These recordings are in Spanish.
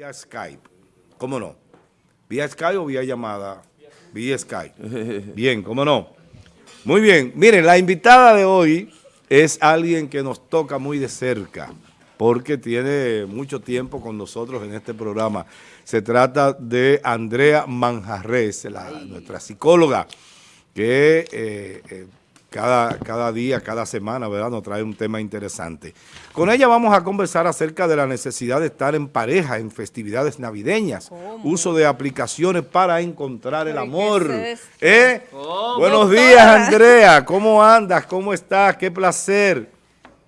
Vía Skype, ¿cómo no? ¿Vía Skype o vía llamada? Vía Skype. Bien, ¿cómo no? Muy bien, miren, la invitada de hoy es alguien que nos toca muy de cerca, porque tiene mucho tiempo con nosotros en este programa. Se trata de Andrea Manjarres, nuestra psicóloga, que eh, eh, cada, cada día, cada semana, ¿verdad? Nos trae un tema interesante. Con ella vamos a conversar acerca de la necesidad de estar en pareja en festividades navideñas, uso de aplicaciones para encontrar el amor. ¿Eh? Buenos días, Andrea. ¿Cómo andas? ¿Cómo estás? Qué placer.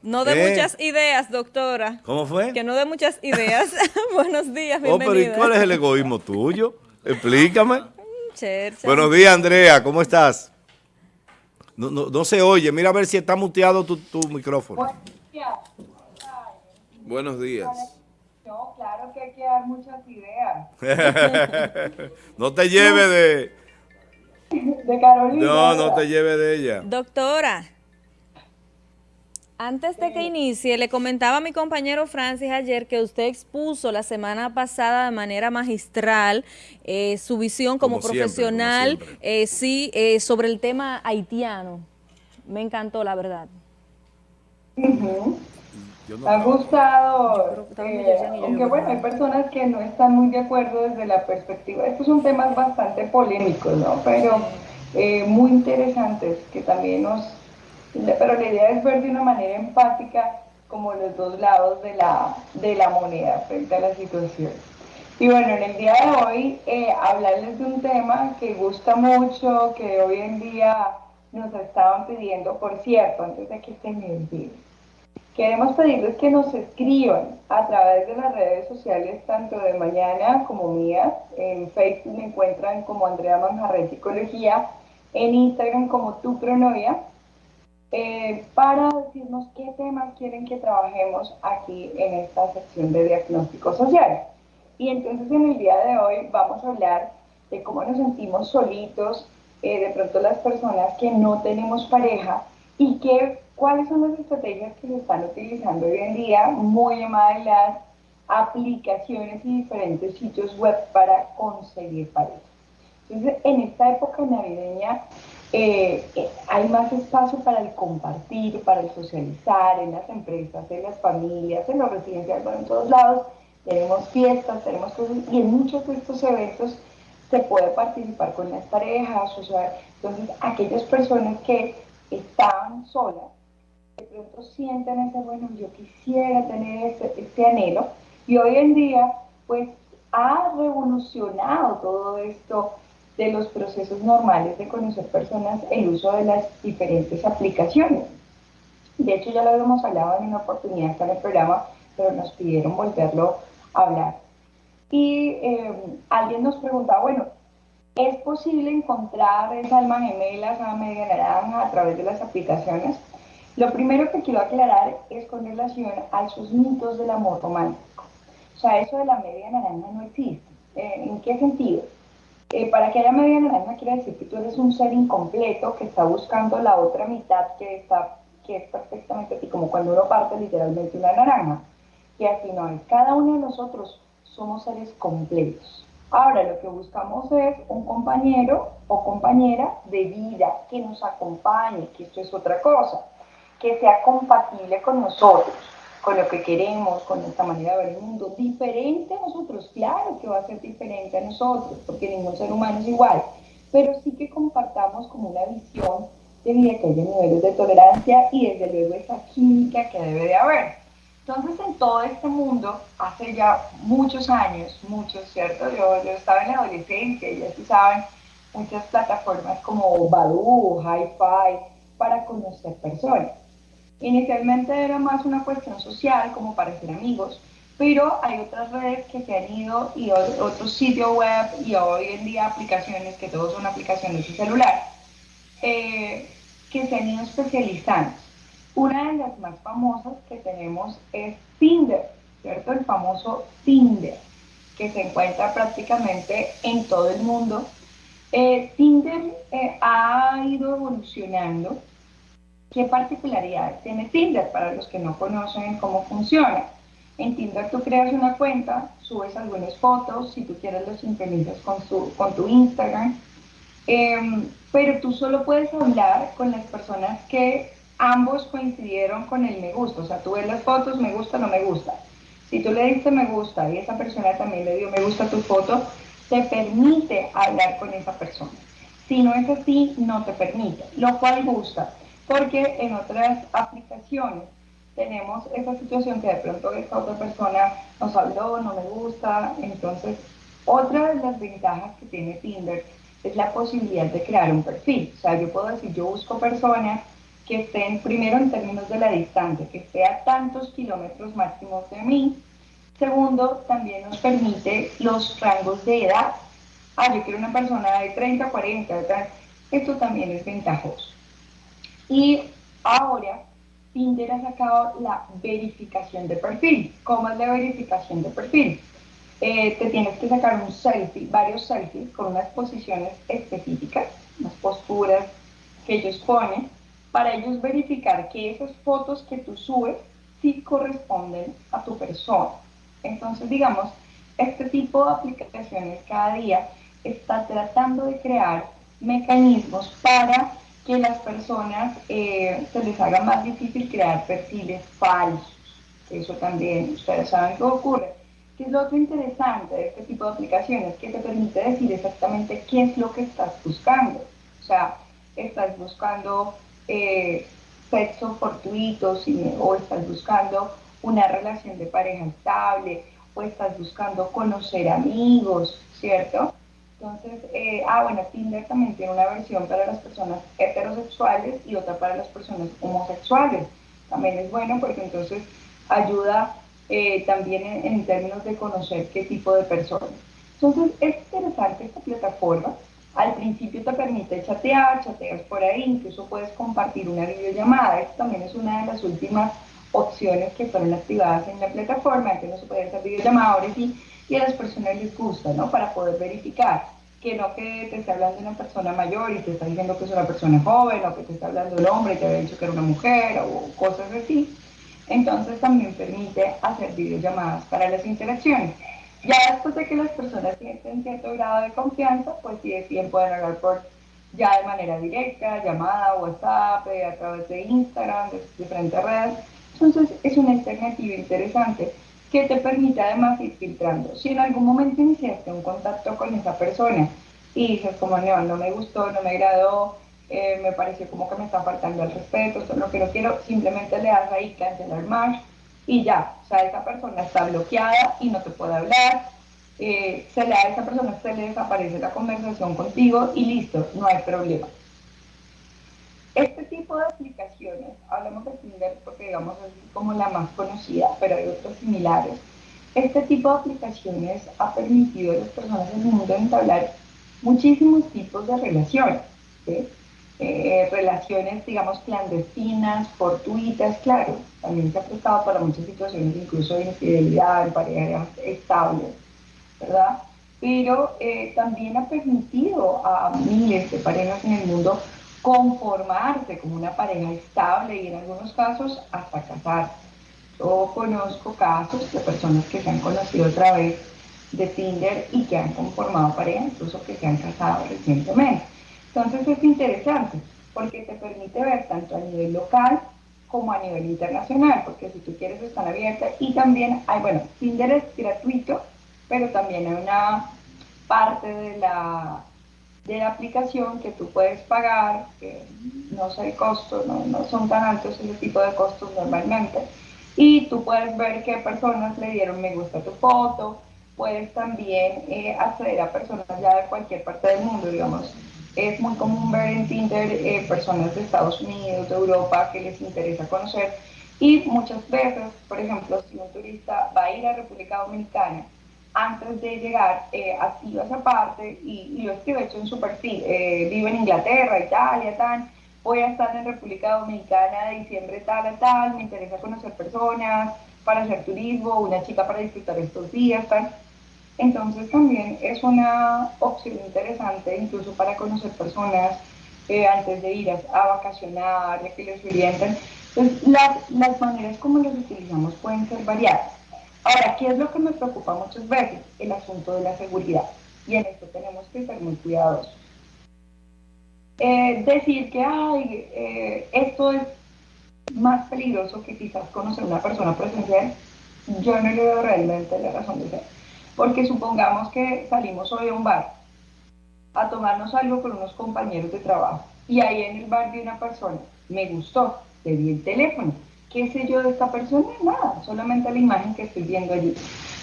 No de ¿Eh? muchas ideas, doctora. ¿Cómo fue? Que no de muchas ideas. Buenos días, bienvenida. Oh, pero ¿y cuál es el egoísmo tuyo? Explícame. Buenos días, Andrea. ¿Cómo estás? No, no, no, se oye. Mira a ver si está muteado tu, tu micrófono. Buenos días. No, claro que hay que dar muchas ideas. no te lleve de... De Carolina. No, no te lleve de ella. Doctora. Antes de que inicie, le comentaba a mi compañero Francis ayer que usted expuso la semana pasada de manera magistral eh, su visión como, profesional, eh, sí, eh, sobre el tema haitiano. Me encantó, la verdad. Me ha gustado, aunque bueno, hay personas que no están muy de acuerdo desde la perspectiva. Estos son temas bastante polémicos, ¿no? Pero muy interesantes que también nos pero la idea es ver de una manera empática como los dos lados de la, de la moneda frente a la situación. Y bueno, en el día de hoy eh, hablarles de un tema que gusta mucho, que hoy en día nos estaban pidiendo, por cierto, antes de que se me olvide. Queremos pedirles que nos escriban a través de las redes sociales, tanto de Mañana como mía. En Facebook me encuentran como Andrea Manjarre Psicología, en Instagram como Tu Pronovia eh, para decirnos qué temas quieren que trabajemos aquí en esta sección de diagnóstico social. Y entonces en el día de hoy vamos a hablar de cómo nos sentimos solitos, eh, de pronto las personas que no tenemos pareja y que, cuáles son las estrategias que se están utilizando hoy en día, muy llamadas las aplicaciones y diferentes sitios web para conseguir pareja. Entonces, en esta época navideña eh, eh, hay más espacio para el compartir, para el socializar en las empresas, en las familias, en los residenciales, en todos lados. Tenemos fiestas, tenemos cosas, y en muchos de estos eventos se puede participar con las parejas, o entonces aquellas personas que estaban solas, de pronto sienten ese, bueno, yo quisiera tener este, este anhelo, y hoy en día, pues, ha revolucionado todo esto de los procesos normales de conocer personas el uso de las diferentes aplicaciones. De hecho, ya lo habíamos hablado en una oportunidad en el programa, pero nos pidieron volverlo a hablar. Y eh, alguien nos preguntaba, bueno, ¿es posible encontrar esa alma gemela, esa media naranja a través de las aplicaciones? Lo primero que quiero aclarar es con relación a esos mitos del amor romántico. O sea, eso de la media naranja no existe. Eh, ¿En qué sentido? Eh, para que haya media naranja quiere decir que tú eres un ser incompleto que está buscando la otra mitad que, está, que es perfectamente así, como cuando uno parte literalmente una naranja. Y así no es. Cada uno de nosotros somos seres completos. Ahora lo que buscamos es un compañero o compañera de vida que nos acompañe, que esto es otra cosa, que sea compatible con nosotros con lo que queremos, con nuestra manera de ver el mundo, diferente a nosotros, claro que va a ser diferente a nosotros, porque ningún ser humano es igual, pero sí que compartamos como una visión de vida que haya niveles de tolerancia y desde luego esa química que debe de haber. Entonces en todo este mundo, hace ya muchos años, muchos, ¿cierto? Yo, estaba en la adolescencia ya se saben muchas plataformas como Badoo, Hi-Fi, para conocer personas. Inicialmente era más una cuestión social, como para ser amigos, pero hay otras redes que se han ido y otros sitios web y hoy en día aplicaciones, que todos son aplicaciones de celular, eh, que se han ido especializando. Una de las más famosas que tenemos es Tinder, ¿cierto? El famoso Tinder, que se encuentra prácticamente en todo el mundo. Eh, Tinder eh, ha ido evolucionando ¿Qué particularidades tiene Tinder para los que no conocen cómo funciona? En Tinder tú creas una cuenta, subes algunas fotos, si tú quieres los sincronizas con, con tu Instagram, em, pero tú solo puedes hablar con las personas que ambos coincidieron con el me gusta, o sea, tú ves las fotos, me gusta, no me gusta. Si tú le diste me gusta y esa persona también le dio me gusta a tu foto, te permite hablar con esa persona. Si no es así, no te permite, lo cual gusta, porque en otras aplicaciones tenemos esa situación que de pronto esta otra persona nos habló, no me gusta, entonces otra de las ventajas que tiene Tinder es la posibilidad de crear un perfil. O sea, yo puedo decir, yo busco personas que estén primero en términos de la distancia, que esté a tantos kilómetros máximos de mí. Segundo, también nos permite los rangos de edad. Ah, yo quiero una persona de 30, 40, esto también es ventajoso. Y ahora Tinder ha sacado la verificación de perfil. ¿Cómo es la verificación de perfil? Eh, te tienes que sacar un selfie, varios selfies con unas posiciones específicas, unas posturas que ellos ponen, para ellos verificar que esas fotos que tú subes sí corresponden a tu persona. Entonces, digamos, este tipo de aplicaciones cada día está tratando de crear mecanismos para que las personas eh, se les haga más difícil crear perfiles falsos. Eso también, ustedes saben qué ocurre. ¿Qué es lo otro interesante de este tipo de aplicaciones? Que te permite decir exactamente qué es lo que estás buscando. O sea, estás buscando eh, sexo fortuito o estás buscando una relación de pareja estable o estás buscando conocer amigos, ¿cierto? Entonces, eh, ah, bueno, Tinder también tiene una versión para las personas heterosexuales y otra para las personas homosexuales. También es bueno porque entonces ayuda eh, también en, términos de conocer qué tipo de personas. Entonces, es interesante esta plataforma. Al principio te permite chatear, chateas por ahí, incluso puedes compartir una videollamada. Esto también es una de las últimas opciones que fueron activadas en la plataforma, que no se hacer videollamada, ahora sí, y a las personas les gusta, ¿no? Para poder verificar que no que te esté hablando una persona mayor y te está diciendo que es una persona joven o que te está hablando un hombre y te había dicho que era una mujer o cosas así. Entonces también permite hacer videollamadas para las interacciones. Ya después de que las personas tienen cierto grado de confianza, pues sí deciden pueden hablar por ya de manera directa, llamada, WhatsApp, eh, a través de Instagram, de diferentes redes. Entonces es una alternativa interesante que te permite además ir filtrando. Si en algún momento iniciaste un contacto con esa persona y dices como no, no me gustó, no me agradó, eh, me pareció como que me está faltando el respeto, esto es lo que no quiero, simplemente le das ahí cancelar más y ya, o sea, esa persona está bloqueada y no te puede hablar, eh, se le a esa persona, se le desaparece la conversación contigo y listo, no hay problema. De aplicaciones, hablamos de Tinder porque digamos es como la más conocida, pero hay otras similares. Este tipo de aplicaciones ha permitido a las personas en el mundo entablar muchísimos tipos de relaciones. Eh, relaciones, digamos, clandestinas, fortuitas, claro, también se ha prestado para muchas situaciones, incluso de infidelidad, en parejas estables, ¿verdad? Pero eh, también ha permitido a miles de parejas en el mundo conformarse como una pareja estable y en algunos casos hasta casarse. Yo conozco casos de personas que se han conocido a través de Tinder y que han conformado pareja, incluso que se han casado recientemente. Entonces es interesante porque te permite ver tanto a nivel local como a nivel internacional, porque si tú quieres están abiertas y también hay, bueno, Tinder es gratuito, pero también hay una parte de la de la aplicación que tú puedes pagar, que no sé el costo, no, no son tan altos ese tipo de costos normalmente, y tú puedes ver qué personas le dieron me gusta tu foto, puedes también eh, acceder a personas ya de cualquier parte del mundo, digamos. Es muy común ver en Tinder eh, personas de Estados Unidos, de Europa, que les interesa conocer. Y muchas veces, por ejemplo, si un turista va a ir a República Dominicana, antes de llegar, eh, activa esa parte y, y, lo escribe hecho en su perfil. Eh, vivo en Inglaterra, Italia, tal. Voy a estar en República Dominicana de diciembre tal a tal. Me interesa conocer personas para hacer turismo, una chica para disfrutar estos días, tal. Entonces también es una opción interesante incluso para conocer personas eh, antes de ir a, vacacionar, ya que les orientan. Entonces las, las maneras como las utilizamos pueden ser variadas Ahora, ¿qué es lo que me preocupa muchas veces? El asunto de la seguridad. Y en esto tenemos que ser muy cuidadosos. Eh, decir que ay, eh, esto es más peligroso que quizás conocer una persona presencial, yo no le veo realmente la razón de ser. Porque supongamos que salimos hoy a un bar a tomarnos algo con unos compañeros de trabajo y ahí en el bar vi una persona, me gustó, le di el teléfono. ¿Qué sé yo de esta persona? Nada, solamente la imagen que estoy viendo allí.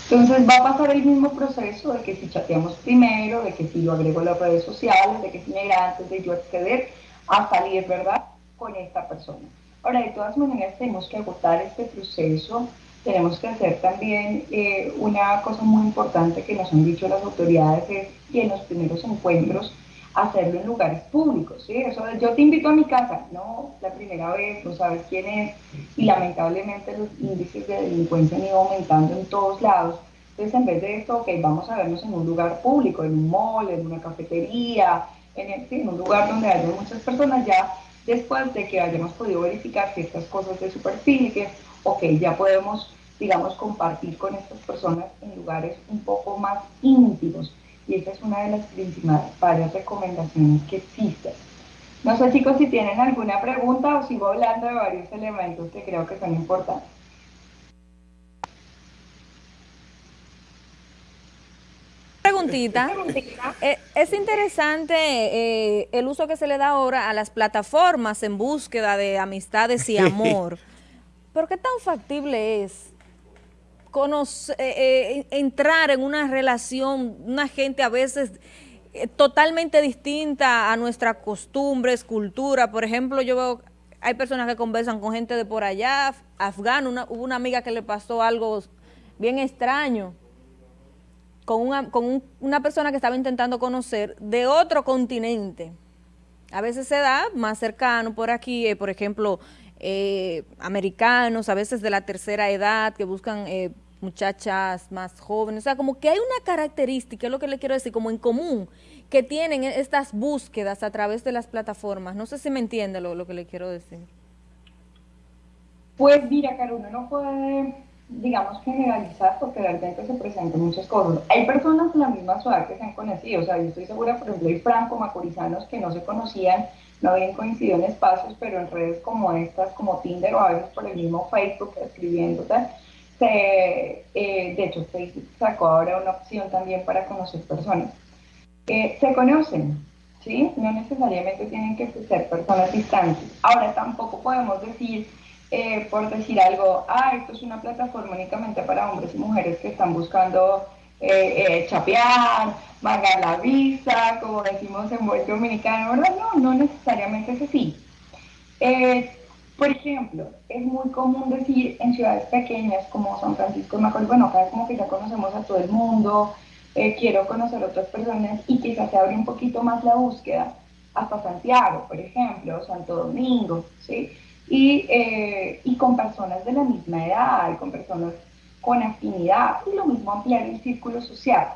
Entonces va a pasar el mismo proceso de que si chateamos primero, de que si yo agrego las redes sociales, de que si me antes de yo acceder a salir, ¿verdad? Con esta persona. Ahora, de todas maneras, tenemos que agotar este proceso. Tenemos que hacer también eh, una cosa muy importante que nos han dicho las autoridades, es que en los primeros encuentros hacerlo en lugares públicos, ¿sí? Eso yo te invito a mi casa, no la primera vez, no sabes quién es, y lamentablemente los índices de delincuencia han ido aumentando en todos lados. Entonces, en vez de esto, ok, vamos a vernos en un lugar público, en un mall, en una cafetería, en, en un lugar donde haya muchas personas, ya después de que hayamos podido verificar ciertas cosas de su perfil, ok, ya podemos, digamos, compartir con estas personas en lugares un poco más íntimos y esa es una de las principales recomendaciones que existen. No sé chicos si tienen alguna pregunta o sigo hablando de varios elementos que creo que son importantes. Preguntita. Eh, es interesante eh, el uso que se le da ahora a las plataformas en búsqueda de amistades y amor. ¿Pero qué tan factible es conocer, eh, eh, entrar en una relación, una gente a veces eh, totalmente distinta a nuestras costumbres, cultura. Por ejemplo, yo veo, hay personas que conversan con gente de por allá, afgano, hubo una amiga que le pasó algo bien extraño con una, con una persona que estaba intentando conocer de otro continente. A veces se da más cercano por aquí, por ejemplo, eh, americanos, a veces de la tercera edad, que buscan eh, muchachas más jóvenes. O sea, como que hay una característica, es lo que le quiero decir, como en común, que tienen estas búsquedas a través de las plataformas. No sé si me entiende lo, lo que le quiero decir. Pues mira, Carolina, no puede, digamos, generalizar porque realmente se presentan muchas cosas. Hay personas de la misma ciudad que se han conocido, o sea, yo estoy segura, por ejemplo, hay franco-macorizanos que no se conocían no habían coincidido en espacios, pero en redes como estas, como Tinder o a veces por el mismo Facebook, escribiendo tal, se, eh, de hecho Facebook sacó ahora una opción también para conocer personas. Eh, se conocen, ¿sí? No necesariamente tienen que ser personas distantes. Ahora tampoco podemos decir, eh, por decir algo, ah, esto es una plataforma únicamente para hombres y mujeres que están buscando chapear, pagar la visa, como decimos en buen dominicano, ¿verdad? No, no necesariamente es así. Eh, por ejemplo, es muy común decir en ciudades pequeñas como San Francisco de Macorís, bueno, acá como que ya conocemos a todo el mundo, eh, quiero conocer otras personas y quizás se abre un poquito más la búsqueda hasta Santiago, por ejemplo, Santo Domingo, ¿sí? Y, eh, y con personas de la misma edad, con personas con afinidad, y lo mismo ampliar el círculo social.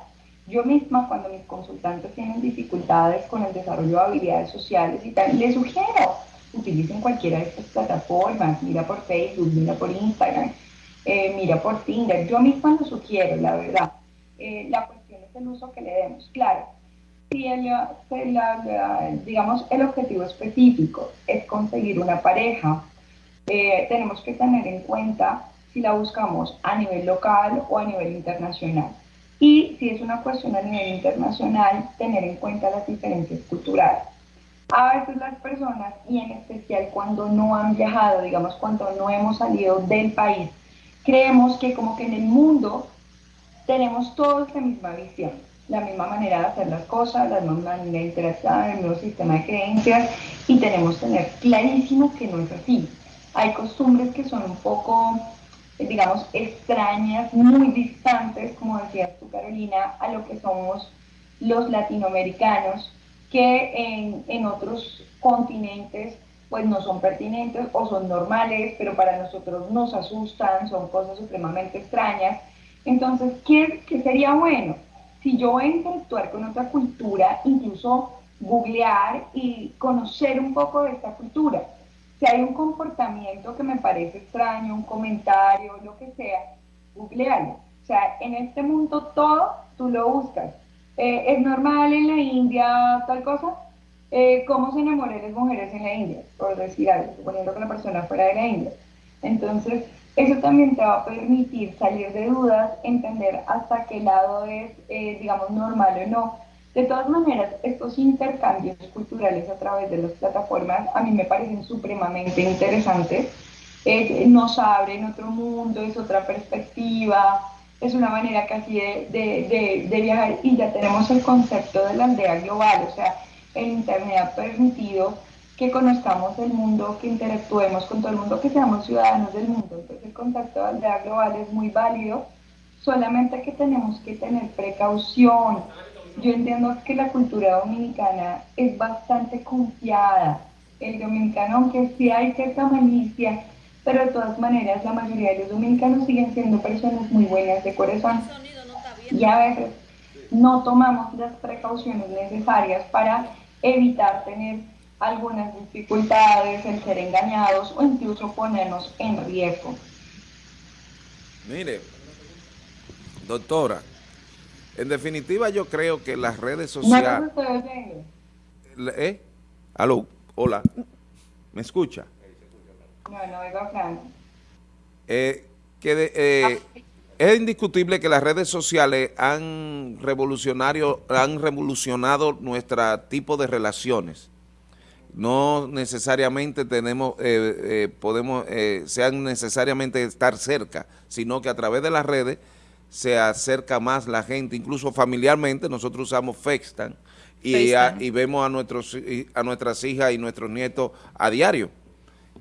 Yo misma, cuando mis consultantes tienen dificultades con el desarrollo de habilidades sociales y tal, les sugiero, utilicen cualquiera de estas plataformas, mira por Facebook, mira por Instagram, eh, mira por Tinder. Yo misma lo sugiero, la verdad. Eh, la cuestión es el uso que le demos. Claro, si el, digamos, el objetivo específico es conseguir una pareja, eh, tenemos que tener en cuenta si la buscamos a nivel local o a nivel internacional. Y si es una cuestión a nivel internacional, tener en cuenta las diferencias culturales. A veces las personas, y en especial cuando no han viajado, digamos cuando no hemos salido del país, creemos que como que en el mundo tenemos todos la misma visión, la misma manera de hacer las cosas, la misma manera de interactuar, el mismo sistema de creencias, y tenemos que tener clarísimo que no es así. Hay costumbres que son un poco digamos, extrañas, muy distantes, como decías tú, Carolina, a lo que somos los latinoamericanos, que en, en otros continentes pues no son pertinentes o son normales, pero para nosotros nos asustan, son cosas supremamente extrañas. Entonces, ¿qué, qué sería bueno? Si yo voy a interactuar con otra cultura, incluso googlear y conocer un poco de esta cultura si hay un comportamiento que me parece extraño, un comentario, lo que sea, googlealo. O sea, en este mundo todo tú lo buscas. Eh, es normal en la India tal cosa. Eh, ¿Cómo se enamoran las mujeres en la India? Por decir algo, suponiendo que la persona fuera de la India. Entonces, eso también te va a permitir salir de dudas, entender hasta qué lado es, eh, digamos, normal o no. De todas maneras, estos intercambios culturales a través de las plataformas a mí me parecen supremamente interesantes. nos abren otro mundo, es otra perspectiva, es una manera casi de, de, de, viajar y ya tenemos el concepto de la aldea global, o sea, el Internet ha permitido que conozcamos el mundo, que interactuemos con todo el mundo, que seamos ciudadanos del mundo. Entonces el concepto de aldea global es muy válido, solamente que tenemos que tener precaución. Yo entiendo que la cultura dominicana es bastante confiada. El dominicano, aunque sí hay cierta malicia, pero de todas maneras la mayoría de los dominicanos siguen siendo personas muy buenas de corazón y a veces no tomamos las precauciones necesarias para evitar tener algunas dificultades, el ser engañados o incluso ponernos en riesgo. Mire, doctora, en definitiva yo creo que las redes sociales... ¿Eh? Aló, hola, ¿me escucha? Eh, que eh, es indiscutible que las redes sociales han, revolucionario, han revolucionado nuestro tipo de relaciones. No necesariamente tenemos, eh, podemos, sean necesariamente estar cerca, sino que a través de las redes se acerca más la gente, incluso familiarmente, nosotros usamos FaceTime y, y vemos a, nuestros, a nuestras hijas y nuestros nietos a diario.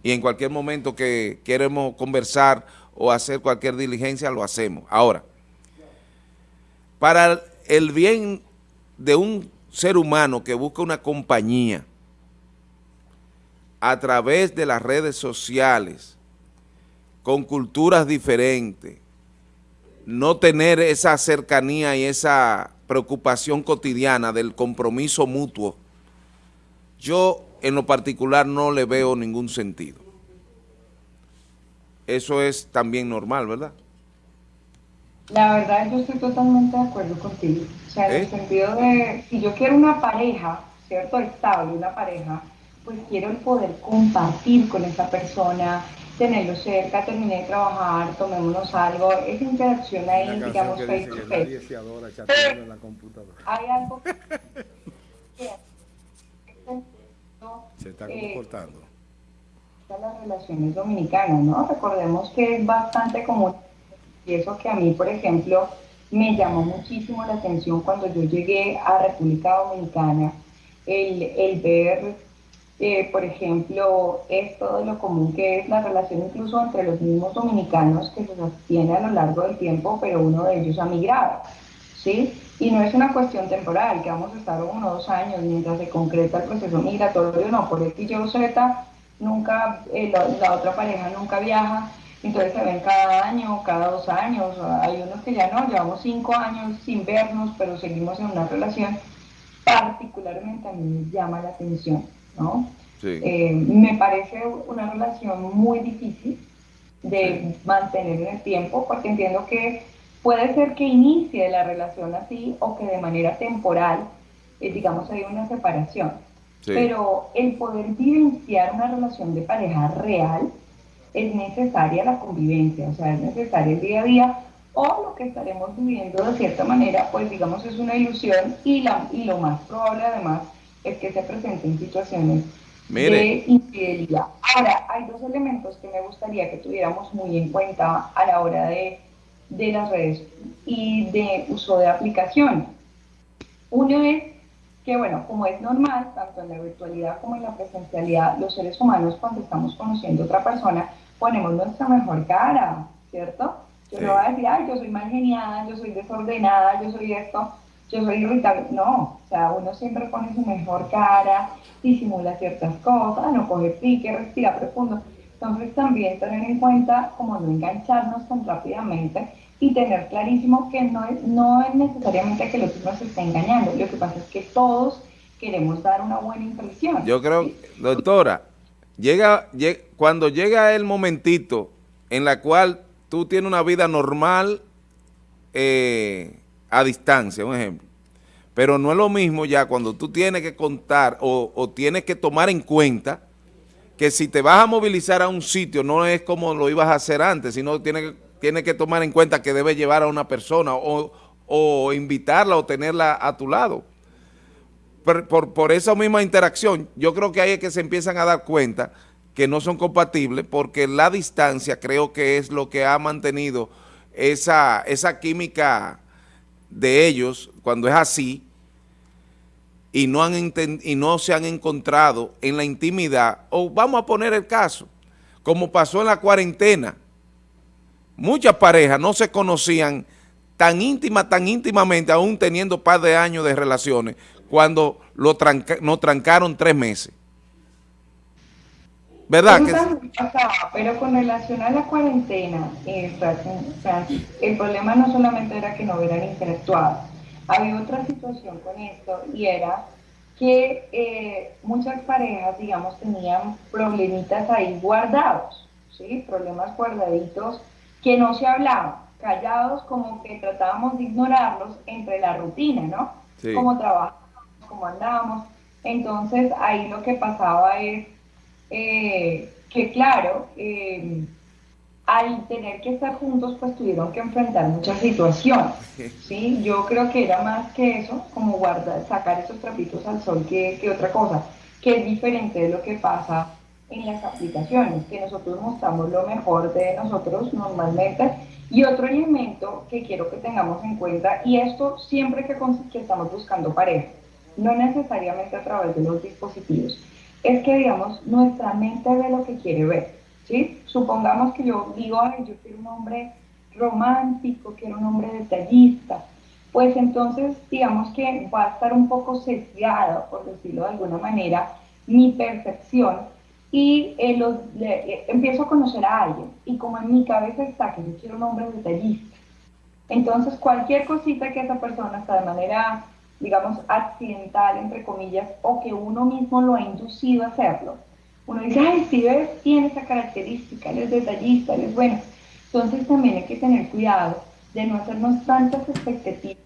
Y en cualquier momento que queremos conversar o hacer cualquier diligencia, lo hacemos. Ahora, para el bien de un ser humano que busca una compañía a través de las redes sociales, con culturas diferentes, no tener esa cercanía y esa preocupación cotidiana del compromiso mutuo, yo en lo particular no le veo ningún sentido. Eso es también normal, ¿verdad? La verdad, yo estoy totalmente de acuerdo contigo. O sea, en el ¿Eh? sentido de, si yo quiero una pareja, ¿cierto? Estable, una pareja, pues quiero el poder compartir con esa persona, tenerlo cerca, terminé de trabajar, tomémonos algo, esa interacción ahí, digamos, face to face. Hay algo que se está comportando. Eh, las relaciones dominicanas, ¿no? Recordemos que es bastante común, y eso que a mí, por ejemplo, me llamó muchísimo la atención cuando yo llegué a República Dominicana, el, el ver, eh, por ejemplo, esto de lo común que es la relación incluso entre los mismos dominicanos que se sostiene a lo largo del tiempo, pero uno de ellos ha migrado, ¿sí? Y no es una cuestión temporal, que vamos a estar uno o dos años mientras se concreta el proceso migratorio, no, por X, Y Z, nunca, eh, la, otra pareja nunca viaja, entonces se ven cada año, cada dos años, hay unos que ya no, llevamos cinco años sin vernos, pero seguimos en una relación, particularmente a mí me llama la atención, ¿no? Eh, me parece una relación muy difícil de mantener en el tiempo, porque entiendo que Puede ser que inicie la relación así o que de manera temporal, eh, digamos, hay una separación. Pero el poder vivenciar una relación de pareja real es necesaria la convivencia, o sea, es necesario el día a día o lo que estaremos viviendo de cierta manera, pues digamos es una ilusión y, la, y lo más probable además es que se presenten situaciones de infidelidad. Ahora, hay dos elementos que me gustaría que tuviéramos muy en cuenta a la hora de de las redes y de uso de aplicaciones. Uno es que, bueno, como es normal, tanto en la virtualidad como en la presencialidad, los seres humanos cuando estamos conociendo a otra persona, ponemos nuestra mejor cara, ¿cierto? Yo no voy a decir, ay, yo soy mal genial, yo soy desordenada, yo soy esto, yo soy irritable. No, o sea, uno siempre pone su mejor cara, disimula ciertas cosas, no coge pique, respira profundo. Entonces también tener en cuenta como no engancharnos tan rápidamente y tener clarísimo que no es, no es necesariamente que el otro nos esté engañando, lo que pasa es que todos queremos dar una buena impresión. Yo creo, doctora, llega, cuando llega el momentito en la cual tú tienes una vida normal eh, a distancia, un ejemplo. Pero no es lo mismo ya cuando tú tienes que contar o, tienes que tomar en cuenta que si te vas a movilizar a un sitio no es como lo ibas a hacer antes, sino tienes, tienes que tomar en cuenta que debes llevar a una persona o, o invitarla o tenerla a tu lado. Por, por, esa misma interacción, yo creo que ahí es que se empiezan a dar cuenta que no son compatibles porque la distancia creo que es lo que ha mantenido esa, esa química de ellos cuando es así y no, han y no se han encontrado en la intimidad, o vamos a poner el caso, como pasó en la cuarentena, muchas parejas no se conocían tan íntima, tan íntimamente, aún teniendo par de años de relaciones, cuando lo nos trancaron tres meses. ¿Verdad? pero con relación a la cuarentena, eh, el problema no solamente era que no hubieran interactuado, había otra situación con esto y era que eh, muchas parejas, digamos, tenían problemitas ahí guardados, ¿sí? Problemas guardaditos que no se hablaban, callados como que tratábamos de ignorarlos entre la rutina, ¿no? Sí. Como trabajamos, como andábamos. Entonces ahí lo que pasaba es eh, que claro, eh, al tener que estar juntos, pues tuvieron que enfrentar muchas situaciones, ¿sí? Yo creo que era más que eso, como guardar, sacar esos trapitos al sol que, que otra cosa, que es diferente de lo que pasa en las aplicaciones, que nosotros mostramos lo mejor de nosotros normalmente. Y otro elemento que quiero que tengamos en cuenta, y esto siempre que, que estamos buscando pareja, no necesariamente a través de los dispositivos, es que, digamos, nuestra mente ve lo que quiere ver, ¿sí? Supongamos que yo digo, ay, yo quiero un hombre romántico, quiero un hombre detallista, pues entonces, digamos que va a estar un poco sesgado, por decirlo de alguna manera, mi percepción y eh, eh, empiezo a conocer a alguien y como en mi cabeza está que yo quiero un hombre detallista, entonces cualquier cosita que esa persona está de manera digamos, accidental, entre comillas, o que uno mismo lo ha inducido a hacerlo. Uno dice, ay, si ves, tiene esa característica, él es detallista, él es bueno. Entonces también hay que tener cuidado de no hacernos tantas expectativas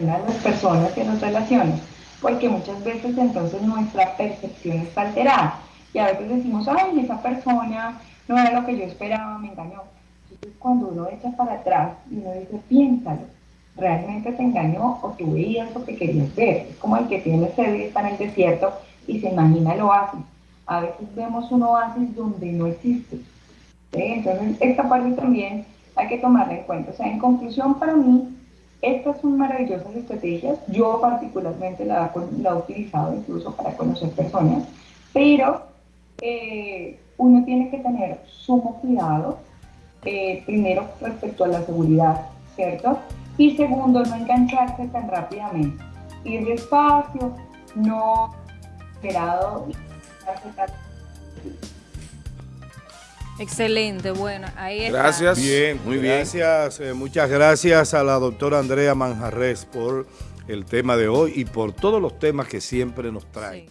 a las personas y en las relaciones, porque muchas veces entonces nuestra percepción está alterada. Y a veces decimos, ay, esa persona no era lo que yo esperaba, me engañó. Entonces cuando uno echa para atrás y uno dice, piénsalo, realmente te engañó o tú veías lo que querías ver. Es como el que tiene sed y está en el desierto y se imagina el oasis. A veces vemos un oasis donde no existe. Entonces, esta parte también hay que tomarla en cuenta. O sea, en conclusión, para mí, estas son maravillosas estrategias. Yo particularmente la, la he utilizado incluso para conocer personas, pero eh, uno tiene que tener sumo cuidado, eh, primero respecto a la seguridad, ¿cierto? Y segundo, no engancharse tan rápidamente. Ir despacio, no esperado. Excelente, bueno, ahí está. Gracias. Bien, muy bien. Gracias, eh, muchas gracias a la doctora Andrea Manjarres por el tema de hoy y por todos los temas que siempre nos trae.